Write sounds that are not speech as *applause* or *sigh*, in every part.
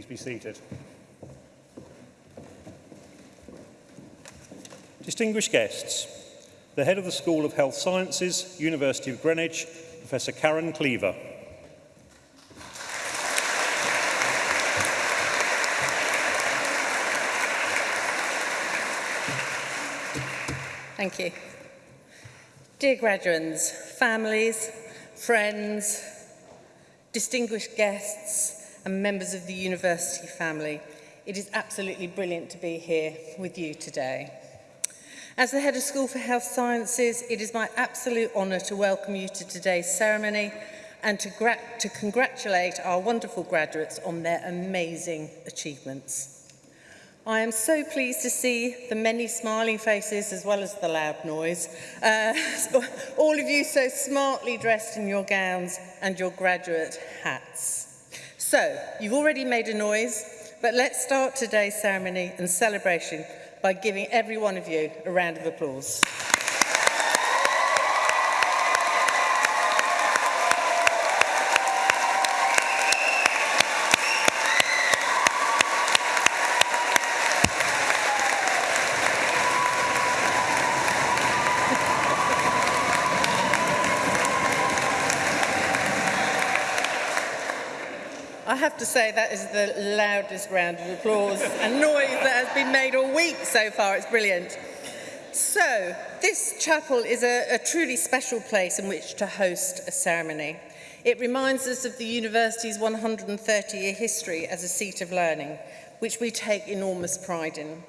Please be seated. Distinguished guests, the head of the School of Health Sciences, University of Greenwich, Professor Karen Cleaver. Thank you. Dear graduates, families, friends, distinguished guests, and members of the university family. It is absolutely brilliant to be here with you today. As the Head of School for Health Sciences, it is my absolute honour to welcome you to today's ceremony and to, to congratulate our wonderful graduates on their amazing achievements. I am so pleased to see the many smiling faces as well as the loud noise. Uh, *laughs* all of you so smartly dressed in your gowns and your graduate hats. So, you've already made a noise, but let's start today's ceremony and celebration by giving every one of you a round of applause. to say that is the loudest round of applause and noise that has been made all week so far. It's brilliant. So, this chapel is a, a truly special place in which to host a ceremony. It reminds us of the university's 130-year history as a seat of learning, which we take enormous pride in.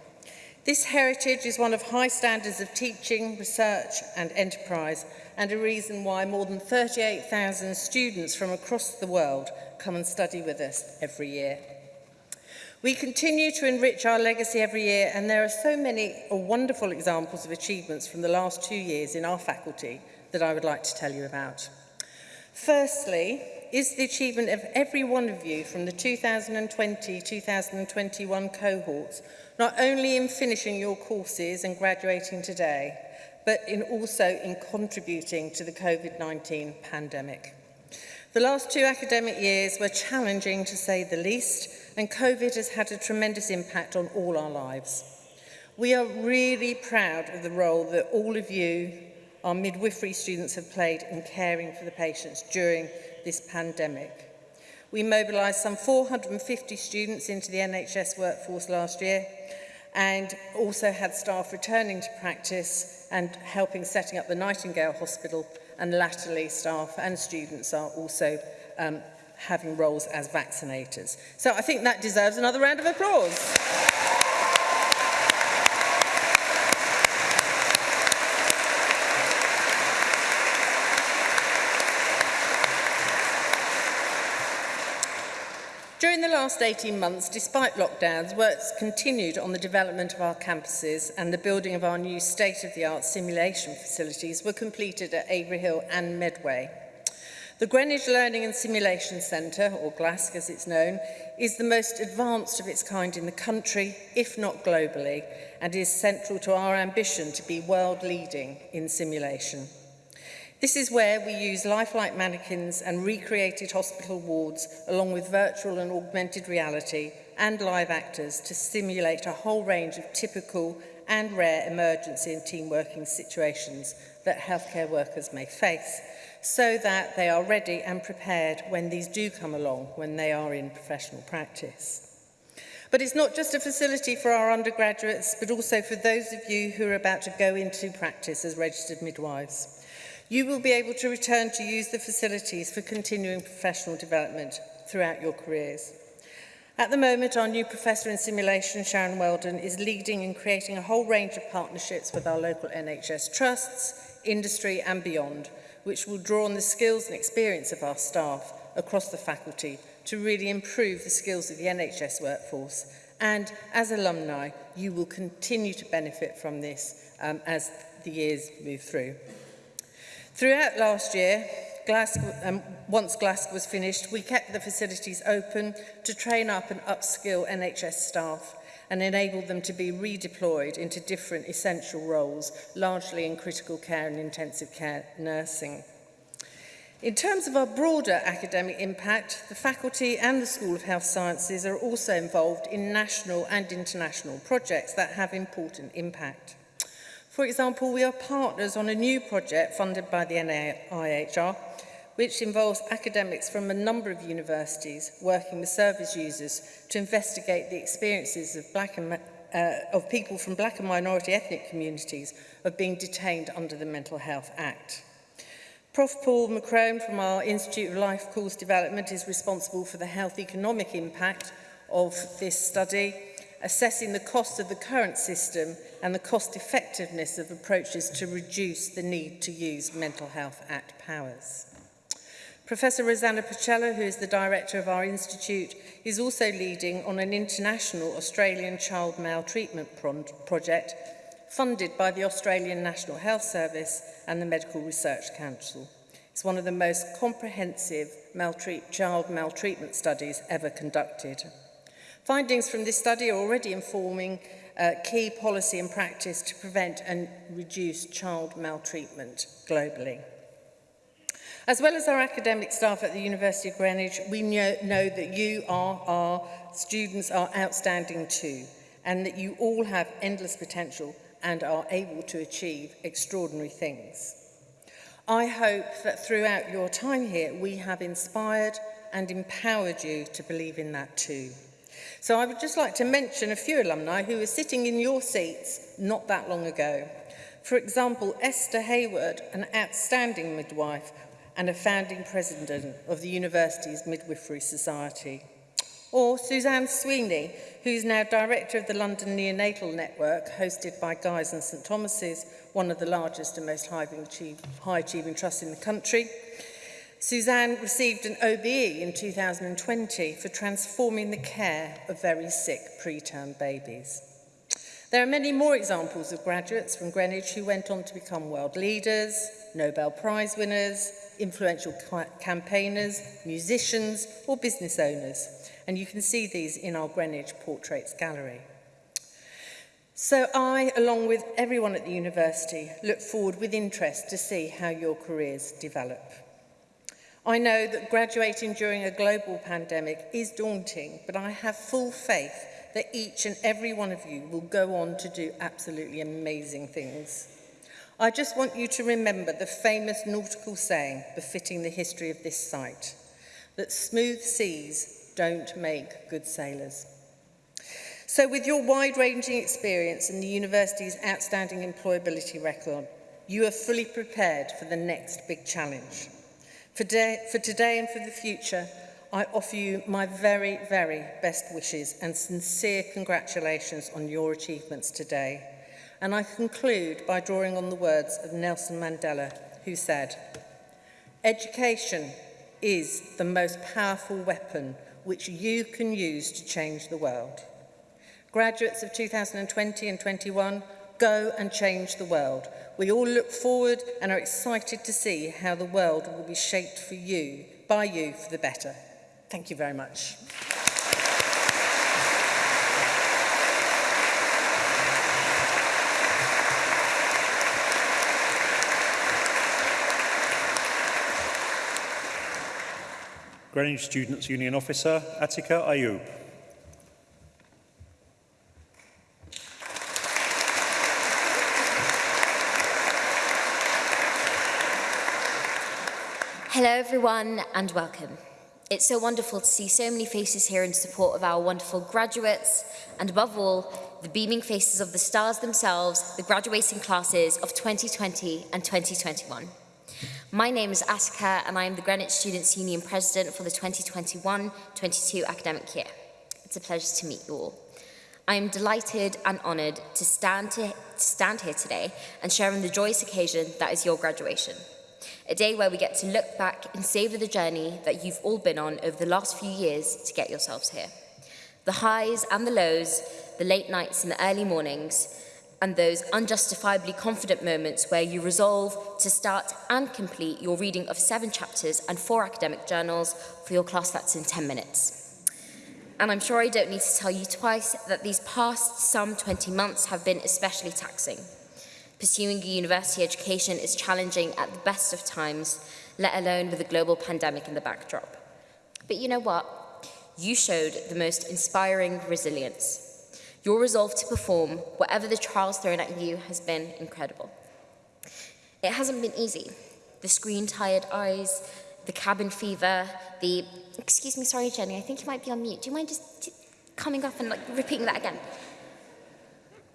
This heritage is one of high standards of teaching, research and enterprise, and a reason why more than 38,000 students from across the world come and study with us every year. We continue to enrich our legacy every year and there are so many wonderful examples of achievements from the last two years in our faculty that I would like to tell you about. Firstly, is the achievement of every one of you from the 2020-2021 cohorts, not only in finishing your courses and graduating today, but in also in contributing to the COVID-19 pandemic. The last two academic years were challenging to say the least, and COVID has had a tremendous impact on all our lives. We are really proud of the role that all of you, our midwifery students, have played in caring for the patients during this pandemic. We mobilised some 450 students into the NHS workforce last year, and also had staff returning to practice and helping setting up the Nightingale Hospital and latterly staff and students are also um, having roles as vaccinators. So I think that deserves another round of applause. last 18 months, despite lockdowns, work's continued on the development of our campuses and the building of our new state-of-the-art simulation facilities were completed at Avery Hill and Medway. The Greenwich Learning and Simulation Centre, or GLASC as it's known, is the most advanced of its kind in the country, if not globally, and is central to our ambition to be world leading in simulation. This is where we use lifelike mannequins and recreated hospital wards along with virtual and augmented reality and live actors to simulate a whole range of typical and rare emergency and team working situations that healthcare workers may face so that they are ready and prepared when these do come along when they are in professional practice. But it's not just a facility for our undergraduates, but also for those of you who are about to go into practice as registered midwives. You will be able to return to use the facilities for continuing professional development throughout your careers. At the moment, our new Professor in Simulation, Sharon Weldon, is leading and creating a whole range of partnerships with our local NHS trusts, industry and beyond, which will draw on the skills and experience of our staff across the faculty to really improve the skills of the NHS workforce. And as alumni, you will continue to benefit from this um, as the years move through. Throughout last year, Glasgow, um, once Glasgow was finished, we kept the facilities open to train up and upskill NHS staff and enable them to be redeployed into different essential roles, largely in critical care and intensive care nursing. In terms of our broader academic impact, the faculty and the School of Health Sciences are also involved in national and international projects that have important impact. For example, we are partners on a new project funded by the NIHR, which involves academics from a number of universities working with service users to investigate the experiences of black and uh, of people from black and minority ethnic communities of being detained under the Mental Health Act. Prof Paul McCrone from our Institute of Life Course Development is responsible for the health economic impact of this study assessing the cost of the current system and the cost effectiveness of approaches to reduce the need to use Mental Health Act powers. Professor Rosanna Pacella, who is the director of our institute, is also leading on an international Australian child maltreatment pro project funded by the Australian National Health Service and the Medical Research Council. It's one of the most comprehensive maltreat child maltreatment studies ever conducted Findings from this study are already informing uh, key policy and practice to prevent and reduce child maltreatment globally. As well as our academic staff at the University of Greenwich, we know, know that you are our students are outstanding too, and that you all have endless potential and are able to achieve extraordinary things. I hope that throughout your time here, we have inspired and empowered you to believe in that too. So I would just like to mention a few alumni who were sitting in your seats not that long ago. For example, Esther Hayward, an outstanding midwife and a founding president of the university's Midwifery Society. Or Suzanne Sweeney, who's now director of the London Neonatal Network, hosted by Guy's and St Thomas's, one of the largest and most high-achieving high trusts in the country. Suzanne received an OBE in 2020 for transforming the care of very sick preterm babies. There are many more examples of graduates from Greenwich who went on to become world leaders, Nobel Prize winners, influential ca campaigners, musicians or business owners. And you can see these in our Greenwich Portraits Gallery. So I, along with everyone at the university, look forward with interest to see how your careers develop. I know that graduating during a global pandemic is daunting, but I have full faith that each and every one of you will go on to do absolutely amazing things. I just want you to remember the famous nautical saying befitting the history of this site, that smooth seas don't make good sailors. So with your wide-ranging experience and the university's outstanding employability record, you are fully prepared for the next big challenge. For, day, for today and for the future, I offer you my very, very best wishes and sincere congratulations on your achievements today. And I conclude by drawing on the words of Nelson Mandela, who said, Education is the most powerful weapon which you can use to change the world. Graduates of 2020 and 21, go and change the world We all look forward and are excited to see how the world will be shaped for you, by you for the better. Thank you very much. Greenwich Students' Union Officer, Atika Ayub. Everyone and welcome. It's so wonderful to see so many faces here in support of our wonderful graduates and above all, the beaming faces of the stars themselves, the graduating classes of 2020 and 2021. My name is Aska and I am the Greenwich Students' Union President for the 2021-22 academic year. It's a pleasure to meet you all. I am delighted and honoured to stand, to stand here today and share in the joyous occasion that is your graduation. a day where we get to look back and savour the journey that you've all been on over the last few years to get yourselves here. The highs and the lows, the late nights and the early mornings, and those unjustifiably confident moments where you resolve to start and complete your reading of seven chapters and four academic journals for your class that's in 10 minutes. And I'm sure I don't need to tell you twice that these past some 20 months have been especially taxing. Pursuing a university education is challenging at the best of times, let alone with a global pandemic in the backdrop. But you know what? You showed the most inspiring resilience. Your resolve to perform, whatever the trials thrown at you, has been incredible. It hasn't been easy. The screen tired eyes, the cabin fever, the. Excuse me, sorry, Jenny, I think you might be on mute. Do you mind just coming up and like repeating that again?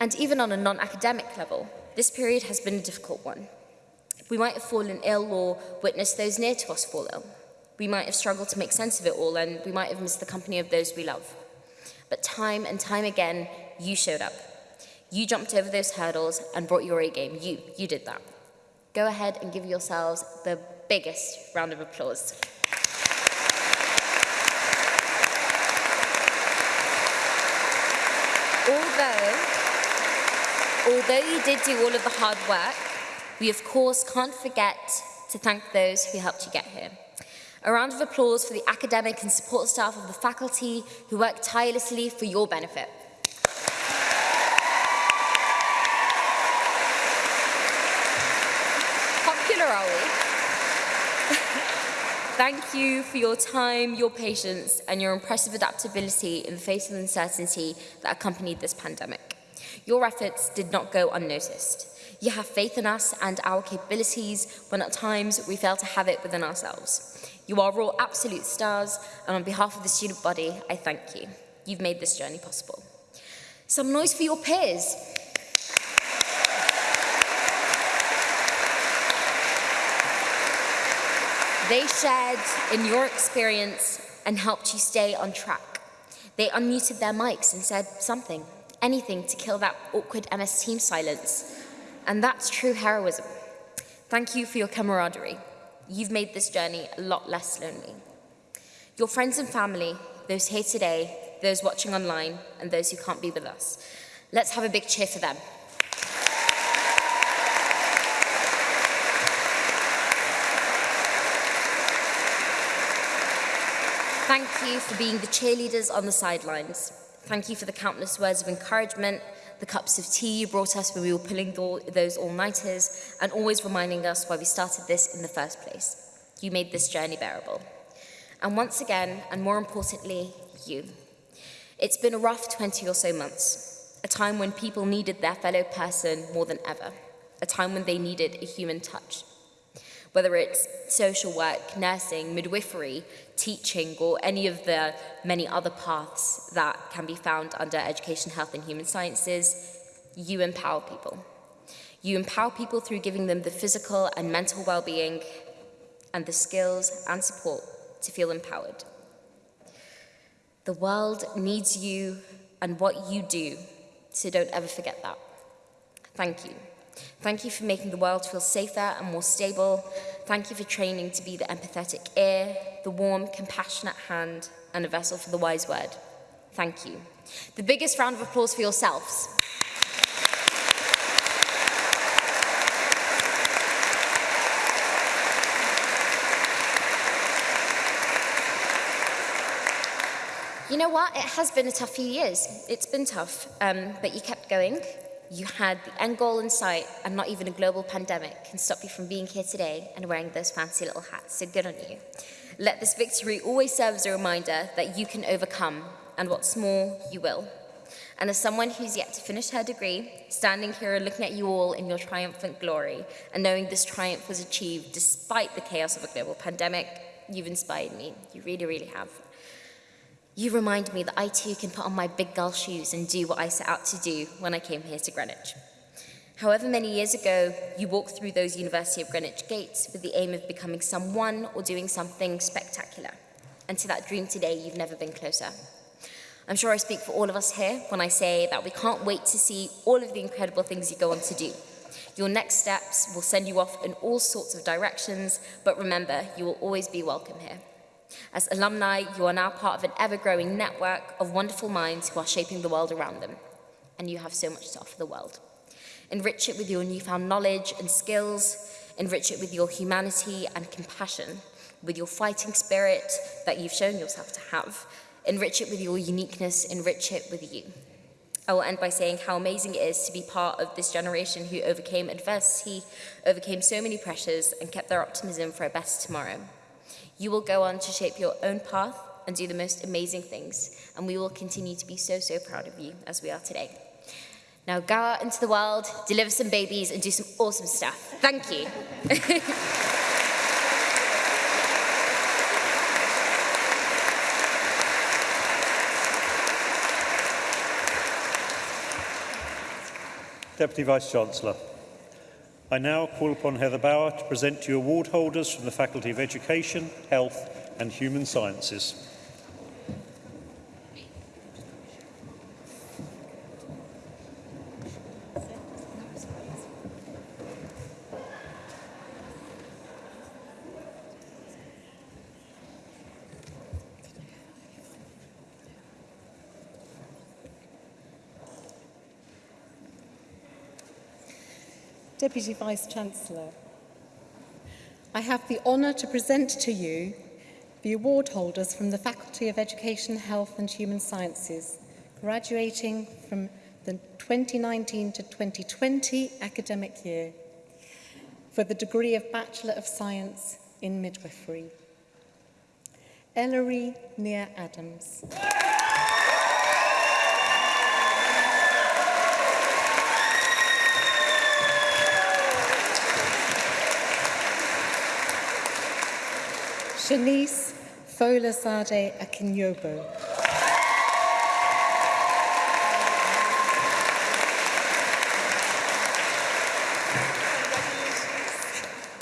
And even on a non academic level, this period has been a difficult one. We might have fallen ill or witnessed those near to us fall ill. We might have struggled to make sense of it all and we might have missed the company of those we love. But time and time again, you showed up. You jumped over those hurdles and brought your A game. You, you did that. Go ahead and give yourselves the biggest round of applause. Although you did do all of the hard work, we of course can't forget to thank those who helped you get here. A round of applause for the academic and support staff of the faculty who work tirelessly for your benefit. Popular, are we? *laughs* Thank you for your time, your patience, and your impressive adaptability in the face of uncertainty that accompanied this pandemic. Your efforts did not go unnoticed. You have faith in us and our capabilities when at times we fail to have it within ourselves. You are all absolute stars, and on behalf of the student body, I thank you. You've made this journey possible. Some noise for your peers. They shared in your experience and helped you stay on track. They unmuted their mics and said something, anything to kill that awkward MS team silence. And that's true heroism. Thank you for your camaraderie. You've made this journey a lot less lonely. Your friends and family, those here today, those watching online, and those who can't be with us, let's have a big cheer for them. Thank you for being the cheerleaders on the sidelines. Thank you for the countless words of encouragement the cups of tea you brought us when we were pulling those all-nighters, and always reminding us why we started this in the first place. You made this journey bearable. And once again, and more importantly, you. It's been a rough 20 or so months, a time when people needed their fellow person more than ever, a time when they needed a human touch. Whether it's social work, nursing, midwifery, teaching, or any of the many other paths that can be found under education, health, and human sciences, you empower people. You empower people through giving them the physical and mental well-being and the skills and support to feel empowered. The world needs you and what you do, so don't ever forget that. Thank you. Thank you for making the world feel safer and more stable. Thank you for training to be the empathetic ear, the warm, compassionate hand, and a vessel for the wise word. Thank you. The biggest round of applause for yourselves. You know what? It has been a tough few years. It's been tough, um, but you kept going you had the end goal in sight and not even a global pandemic can stop you from being here today and wearing those fancy little hats, so good on you. Let this victory always serve as a reminder that you can overcome, and what's more, you will. And as someone who's yet to finish her degree, standing here looking at you all in your triumphant glory, and knowing this triumph was achieved despite the chaos of a global pandemic, you've inspired me. You really, really have. You remind me that I too can put on my big girl shoes and do what I set out to do when I came here to Greenwich. However many years ago, you walked through those University of Greenwich gates with the aim of becoming someone or doing something spectacular. And to that dream today, you've never been closer. I'm sure I speak for all of us here when I say that we can't wait to see all of the incredible things you go on to do. Your next steps will send you off in all sorts of directions, but remember, you will always be welcome here. As alumni, you are now part of an ever-growing network of wonderful minds who are shaping the world around them. And you have so much to offer the world. Enrich it with your newfound knowledge and skills. Enrich it with your humanity and compassion, with your fighting spirit that you've shown yourself to have. Enrich it with your uniqueness. Enrich it with you. I will end by saying how amazing it is to be part of this generation who overcame adversity, overcame so many pressures, and kept their optimism for a better tomorrow. You will go on to shape your own path and do the most amazing things, and we will continue to be so, so proud of you as we are today. Now go out into the world, deliver some babies, and do some awesome stuff. Thank you. *laughs* Deputy Vice-Chancellor. I now call upon Heather Bauer to present to you award holders from the Faculty of Education, Health and Human Sciences. Deputy Vice-Chancellor. I have the honour to present to you the award holders from the Faculty of Education, Health and Human Sciences, graduating from the 2019 to 2020 academic year for the degree of Bachelor of Science in Midwifery. Ellery Near Adams. Yeah. Shanice Folasade Akinyobo.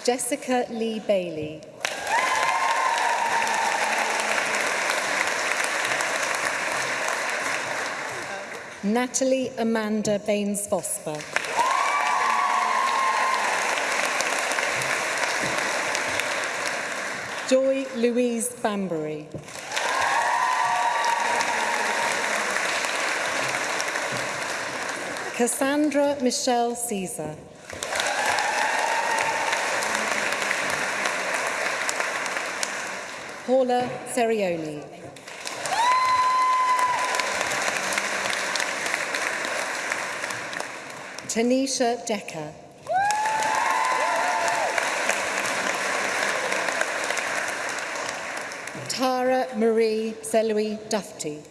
Jessica Lee Bailey. Natalie Amanda Baines-Vosper. Joy Louise Banbury. Cassandra Michelle Caesar. Paula Serioni. Tanisha Decker. Tara Marie Selwy Dufty.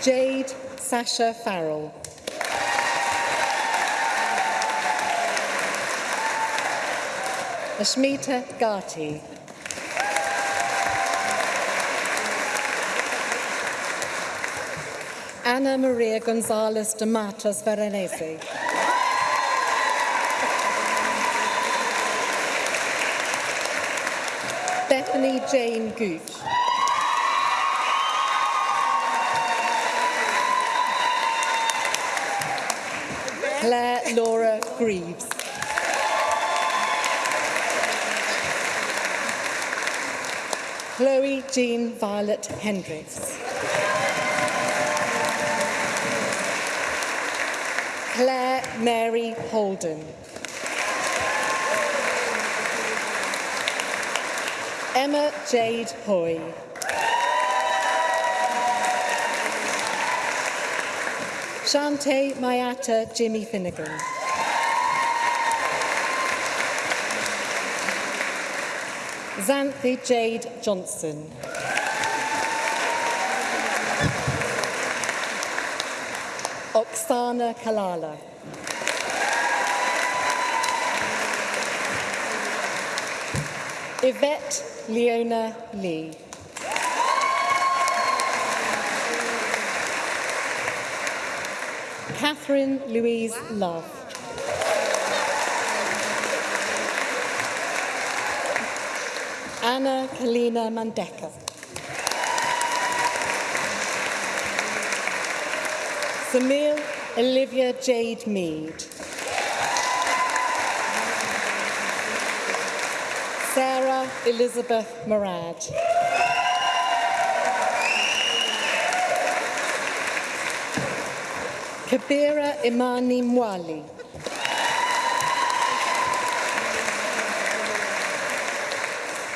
Jade Sasha Farrell. Ashmita Gati. Anna Maria Gonzalez de Matos Veronese. Bethany Jane Gooch. Claire Laura Greaves. Chloe Jean Violet Hendricks. Claire Mary Holden. Emma Jade Hoy. Shante Mayata Jimmy Finnegan. Xanthi Jade Johnson. Oksana Kalala. Yvette Leona Lee. Catherine Louise Love. Anna Kalina Mandeka. Samir Olivia Jade Mead. Elizabeth Murad. Kabira Imani Mwali.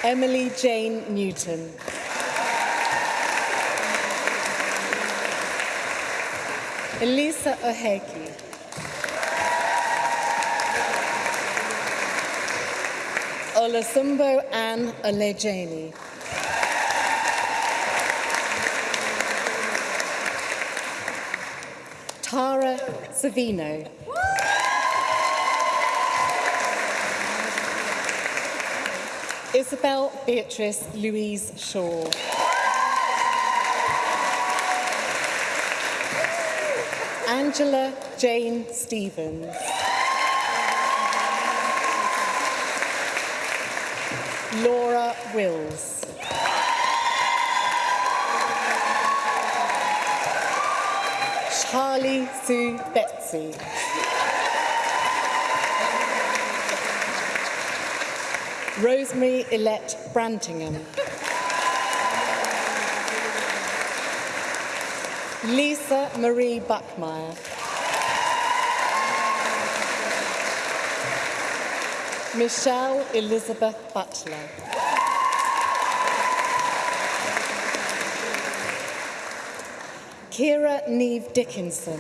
Emily Jane Newton. Elisa Oheki. Olasumbo Ann Olejeni. Tara Savino. Isabel Beatrice Louise Shaw. Angela Jane Stevens. Laura Wills. Charlie Sue Betsy. Rosemary Elette Brantingham. Lisa Marie Buckmeyer. Michelle Elizabeth Butler. Kira Neve Dickinson.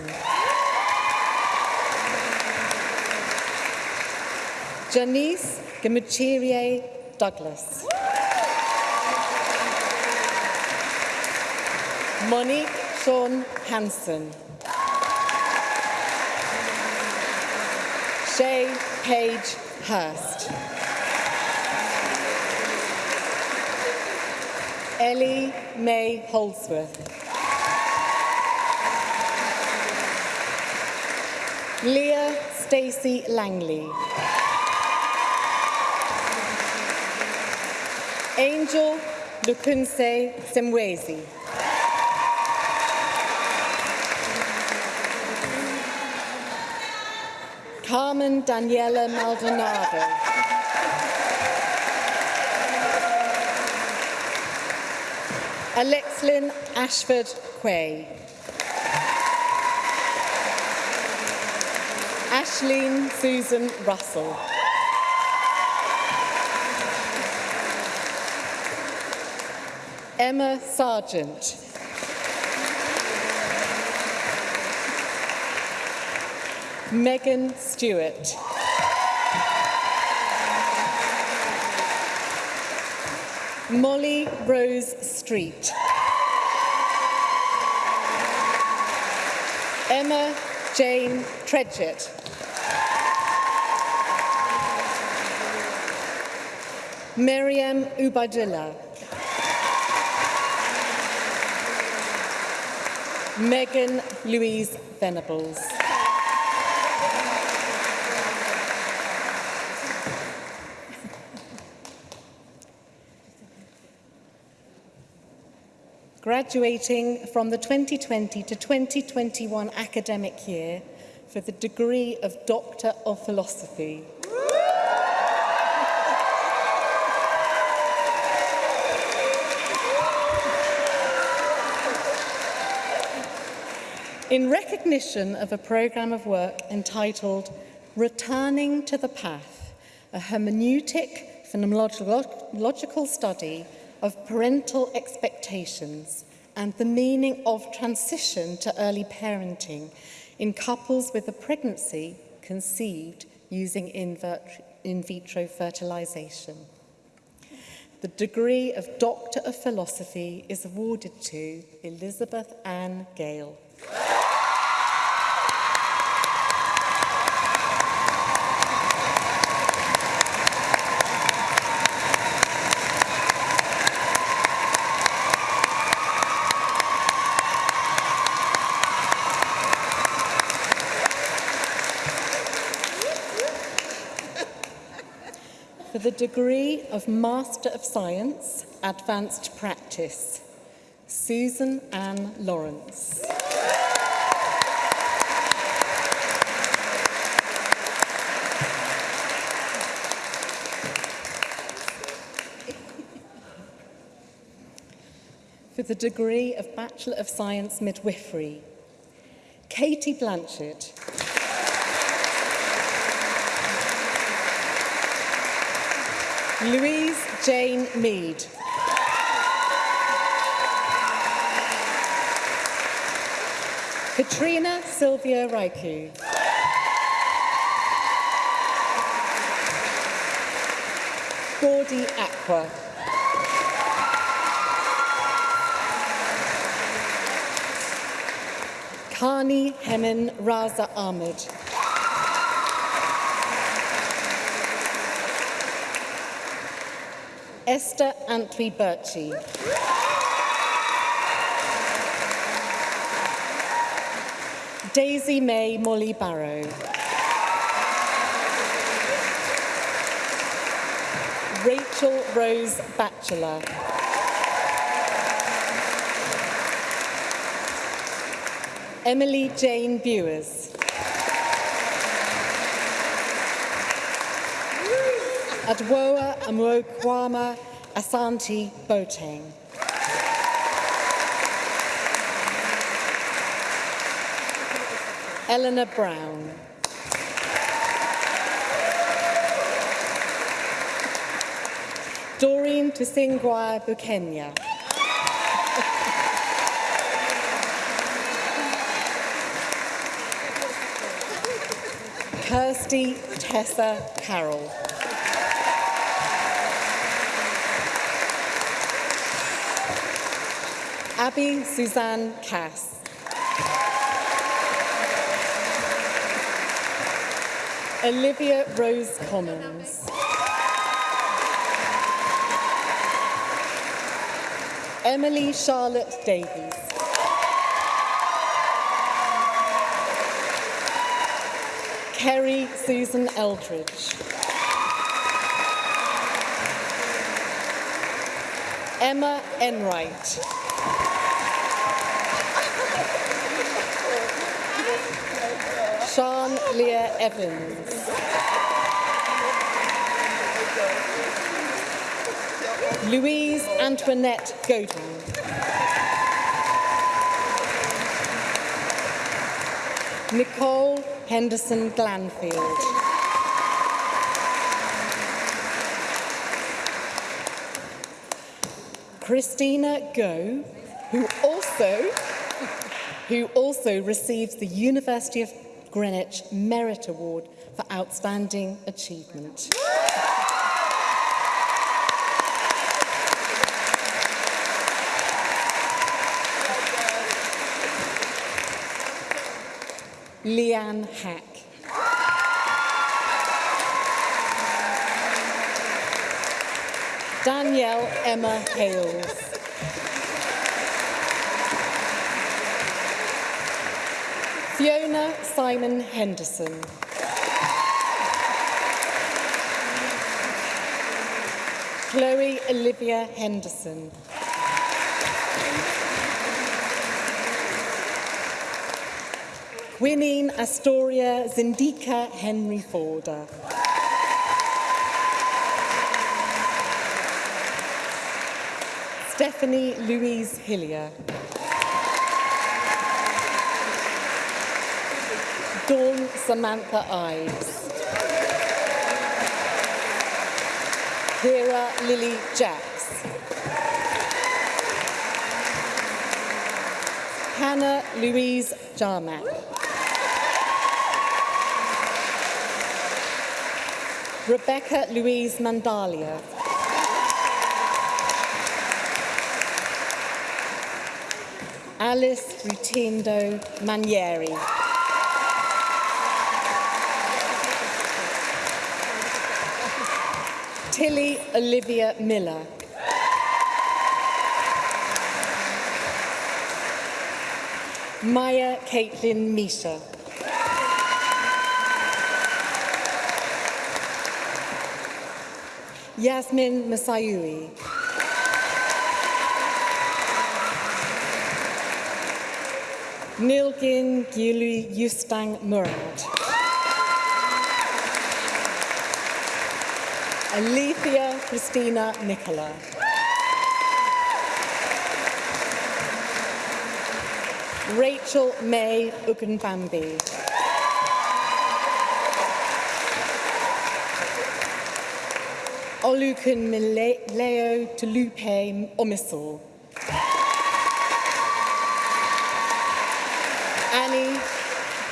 Janice Gamuchirie Douglas. Monique Sean Hansen. Shay Page Hurst. Ellie May Holdsworth. Leah Stacey Langley. Angel Lukunse Semwezi. Carmen Daniela Maldonado. Alexlyn Ashford Quay. Ashleen Susan Russell. Emma Sargent. Megan Stewart. Molly Rose Street. Emma Jane Tredgett. Miriam Ubadillah. Megan Louise Venables. graduating from the 2020 to 2021 academic year for the degree of Doctor of Philosophy. In recognition of a programme of work entitled Returning to the Path, a hermeneutic phenomenological study of parental expectations, and the meaning of transition to early parenting in couples with a pregnancy conceived using in, vitro fertilization. The degree of Doctor of Philosophy is awarded to Elizabeth Ann Gale. The degree of Master of Science, Advanced Practice, Susan Ann Lawrence. for the degree of Bachelor of Science Midwifery, Katie Blanchard. Louise Jane Mead. Katrina Sylvia Raiku. Gordy Aqua. Kani Hemin Raza Ahmed. Esther Antwi Birchie. Daisy May Molly Barrow. Rachel Rose Batchelor. Emily Jane Bewers. Adwoa Amwokwama Asante Boateng. Eleanor Brown. Doreen Tusingwa Bukenya. Kirsty Tessa Carroll. Abby Suzanne Cass. Olivia Rose Commons. Emily Charlotte Davies. Kerry Susan Eldridge. Emma Enright. Sean Leah Evans. Louise Antoinette Godin. Nicole Henderson Glanfield. Christina Go, who also who also receives the University of Greenwich Merit Award for Outstanding Achievement. Leanne Hack. Danielle Emma Hales. Fiona Simon Henderson. Chloe Olivia Henderson. Gwynine Astoria Zindika Henry Forder. Stephanie Louise Hillier. Dawn Samantha Ives. Vera Lily Jacks. Hannah Louise Jarmack. Rebecca Louise Mandalia. Alice Rutindo Manieri. Tilly Olivia Miller. Maya Caitlin Misha. Yasmin Masayui. Nilgin Gili Yustang Murad. Alethea Christina Nicola. Rachel May Ugunbambi. Olukun Mileo Tulupe Omisal. Annie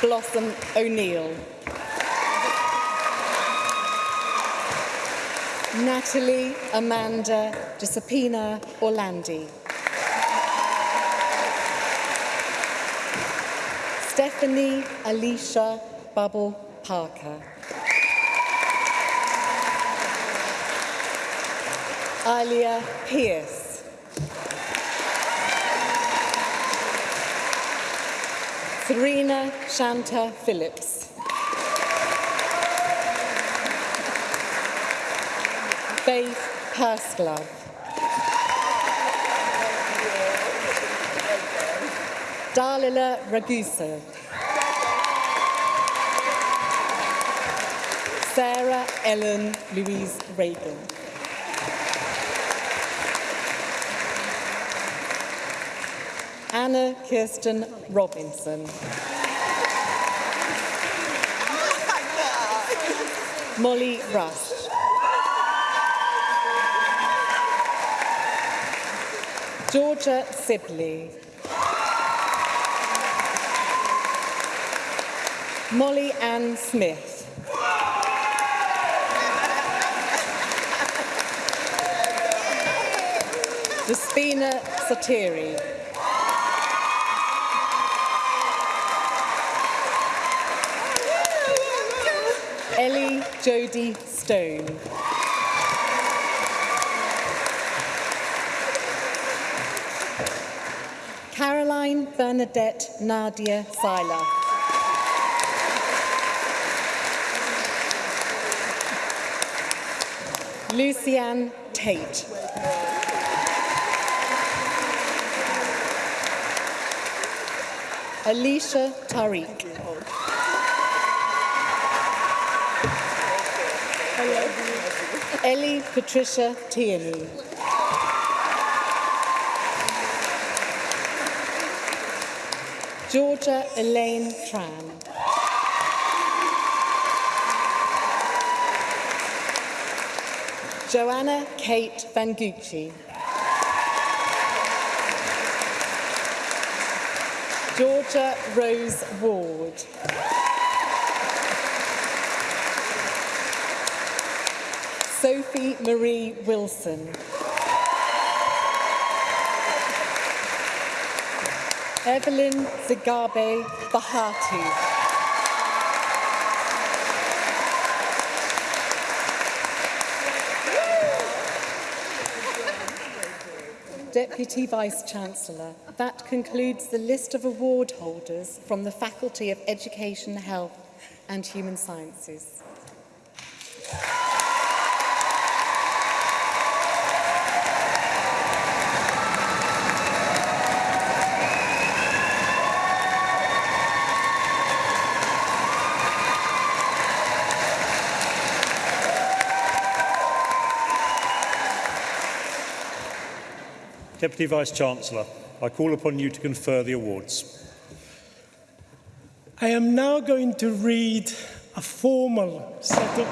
Blossom O'Neill. Natalie Amanda Giuseppina Orlandi. Stephanie Alicia Bubble Parker. Alia Pierce. Serena Shanta Phillips. Faith Purslove. Dalila Ragusa. Sarah Ellen Louise Reagan. Anna Kirsten Robinson. Molly Rust. Georgia Sibley. Molly Ann Smith. Despina Satiri. Ellie Jodie Stone. Caroline Bernadette Nadia Seiler. Lucianne Tate. Alicia Tariq. Ellie Patricia Tierney. Georgia Elaine Tran. Joanna Kate Van Gucci. Georgia Rose Ward. Sophie Marie Wilson. Evelyn Zigabe Bahati. Deputy Vice-Chancellor. That concludes the list of award holders from the Faculty of Education, Health and Human Sciences. Deputy Vice-Chancellor, I call upon you to confer the awards. I am now going to read a formal set of,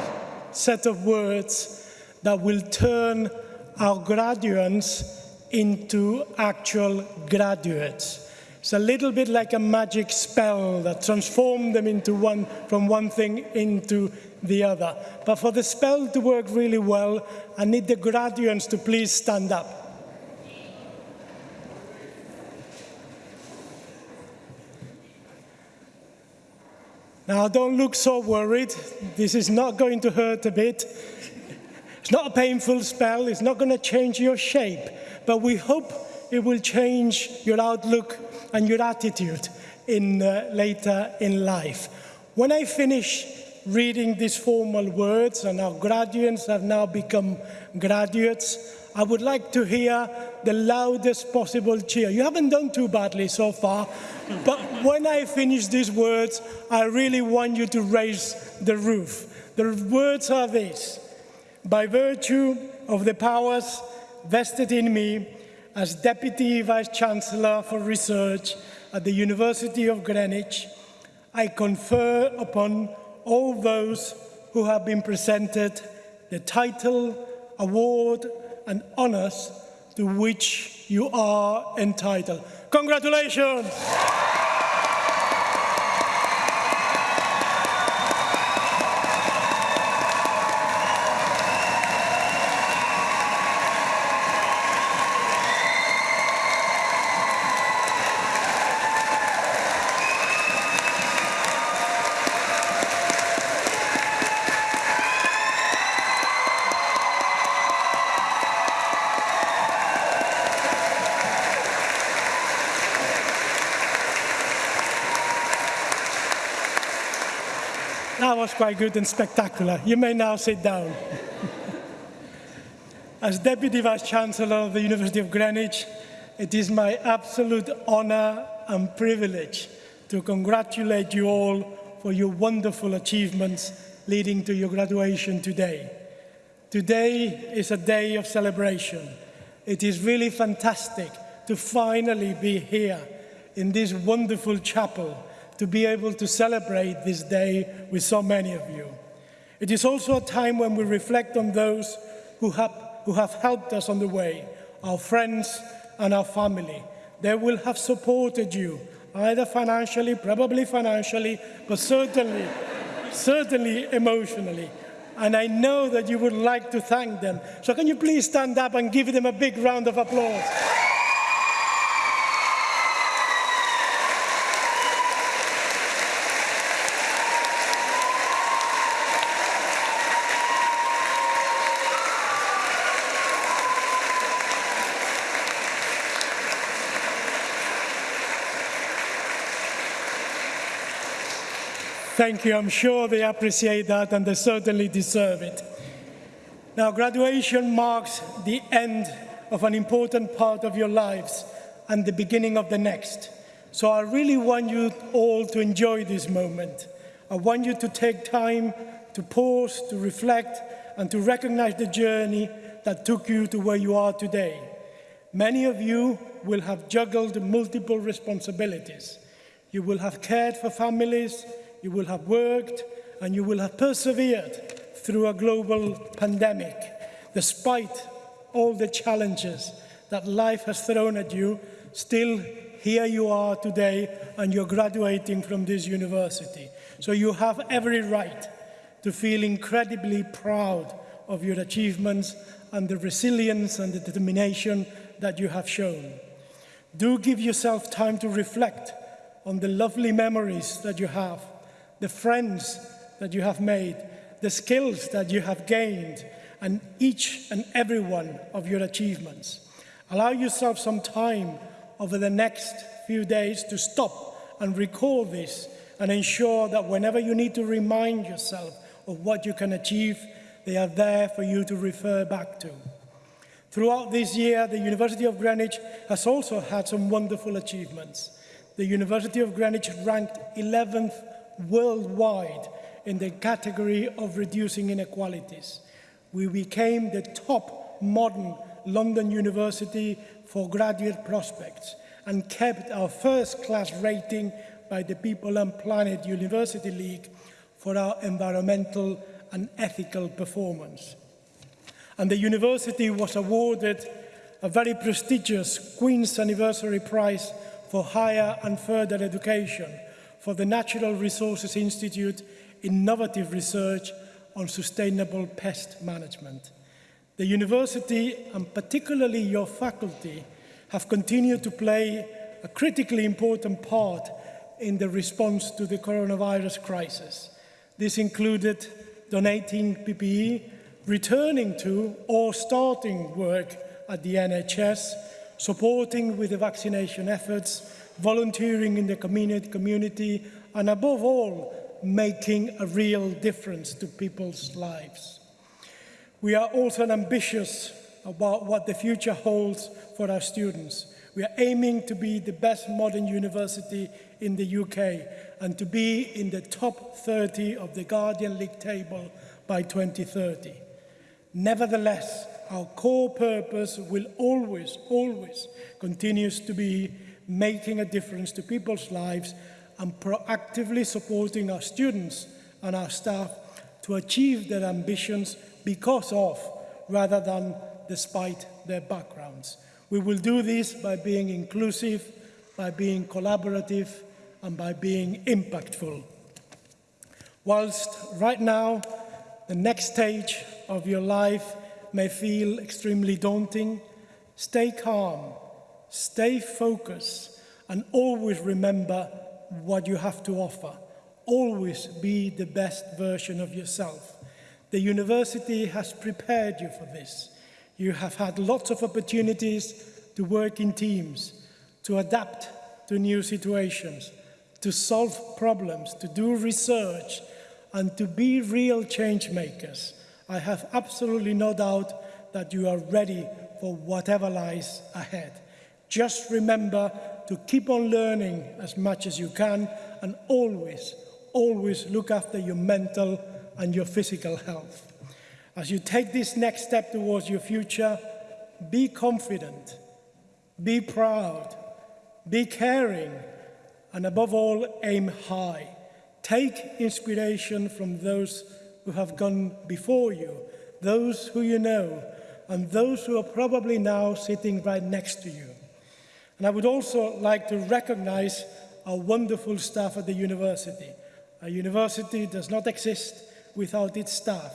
set of words that will turn our graduates into actual graduates. It's a little bit like a magic spell that transforms them into one, from one thing into the other. But for the spell to work really well, I need the graduates to please stand up. Now, don't look so worried. This is not going to hurt a bit. It's not a painful spell. It's not going to change your shape. But we hope it will change your outlook and your attitude in, uh, later in life. When I finish reading these formal words and our graduates have now become graduates, I would like to hear the loudest possible cheer. You haven't done too badly so far, but when I finish these words, I really want you to raise the roof. The words are these. By virtue of the powers vested in me as Deputy Vice-Chancellor for Research at the University of Greenwich, I confer upon all those who have been presented the title, award and honours to which you are entitled. Congratulations! Good and spectacular. You may now sit down. As Deputy Vice-Chancellor of the University of Greenwich, it is my absolute honour and privilege to congratulate you all for your wonderful achievements leading to your graduation today. Today is a day of celebration. It is really fantastic to finally be here in this wonderful chapel to be able to celebrate this day with so many of you. It is also a time when we reflect on those who have, who have helped us on the way, our friends and our family. They will have supported you, either financially, probably financially, but certainly, *laughs* certainly emotionally. And I know that you would like to thank them. So can you please stand up and give them a big round of applause? Thank you. I'm sure they appreciate that and they certainly deserve it. Now, graduation marks the end of an important part of your lives and the beginning of the next. So I really want you all to enjoy this moment. I want you to take time to pause, to reflect, and to recognize the journey that took you to where you are today. Many of you will have juggled multiple responsibilities. You will have cared for families, you will have worked, and you will have persevered through a global pandemic. Despite all the challenges that life has thrown at you, still here you are today and you're graduating from this university. So you have every right to feel incredibly proud of your achievements and the resilience and the determination that you have shown. Do give yourself time to reflect on the lovely memories that you have the friends that you have made, the skills that you have gained, and each and every one of your achievements. Allow yourself some time over the next few days to stop and recall this and ensure that whenever you need to remind yourself of what you can achieve, they are there for you to refer back to. Throughout this year, the University of Greenwich has also had some wonderful achievements. The University of Greenwich ranked 11th worldwide in the category of reducing inequalities. We became the top modern London University for graduate prospects and kept our first class rating by the People and Planet University League for our environmental and ethical performance. And the university was awarded a very prestigious Queen's Anniversary Prize for Higher and Further Education for the Natural Resources Institute innovative research on sustainable pest management. The university, and particularly your faculty, have continued to play a critically important part in the response to the coronavirus crisis. This included donating PPE, returning to or starting work at the NHS, supporting with the vaccination efforts, volunteering in the community, and above all, making a real difference to people's lives. We are also ambitious about what the future holds for our students. We are aiming to be the best modern university in the UK and to be in the top 30 of the Guardian League table by 2030. Nevertheless, our core purpose will always, always continues to be making a difference to people's lives and proactively supporting our students and our staff to achieve their ambitions because of rather than despite their backgrounds. We will do this by being inclusive, by being collaborative, and by being impactful. Whilst right now, the next stage of your life may feel extremely daunting, stay calm Stay focused and always remember what you have to offer. Always be the best version of yourself. The university has prepared you for this. You have had lots of opportunities to work in teams, to adapt to new situations, to solve problems, to do research, and to be real change makers. I have absolutely no doubt that you are ready for whatever lies ahead. Just remember to keep on learning as much as you can and always, always look after your mental and your physical health. As you take this next step towards your future, be confident, be proud, be caring, and above all, aim high. Take inspiration from those who have gone before you, those who you know, and those who are probably now sitting right next to you. And I would also like to recognize our wonderful staff at the university. A university does not exist without its staff.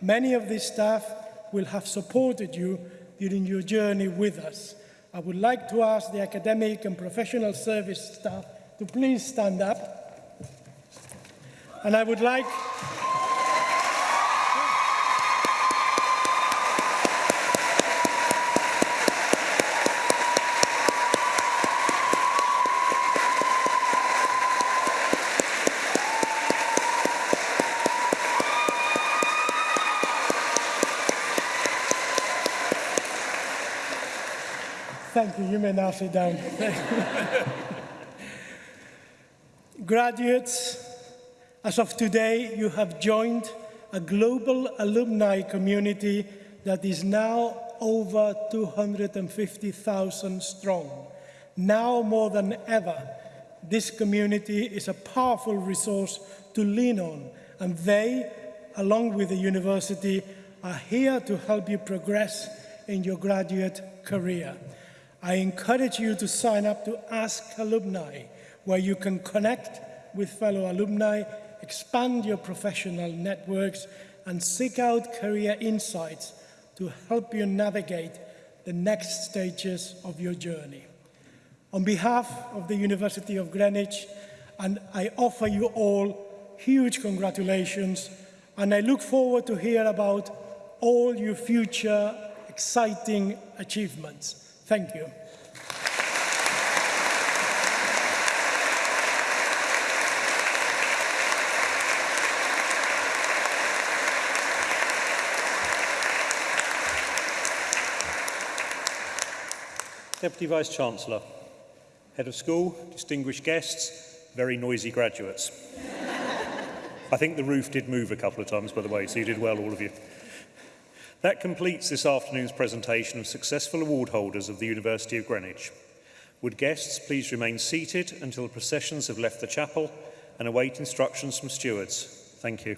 Many of these staff will have supported you during your journey with us. I would like to ask the academic and professional service staff to please stand up. And I would like Thank you. You may now sit down. Graduates, as of today, you have joined a global alumni community that is now over 250,000 strong. Now more than ever, this community is a powerful resource to lean on, and they, along with the university, are here to help you progress in your graduate career. I encourage you to sign up to Ask Alumni, where you can connect with fellow alumni, expand your professional networks, and seek out career insights to help you navigate the next stages of your journey. On behalf of the University of Greenwich, and I offer you all huge congratulations, and I look forward to hear about all your future exciting achievements. Thank you. Deputy Vice-Chancellor, Head of School, distinguished guests, very noisy graduates. *laughs* I think the roof did move a couple of times, by the way, so you did well, all of you. That completes this afternoon's presentation of successful award holders of the University of Greenwich. Would guests please remain seated until the processions have left the chapel and await instructions from stewards. Thank you.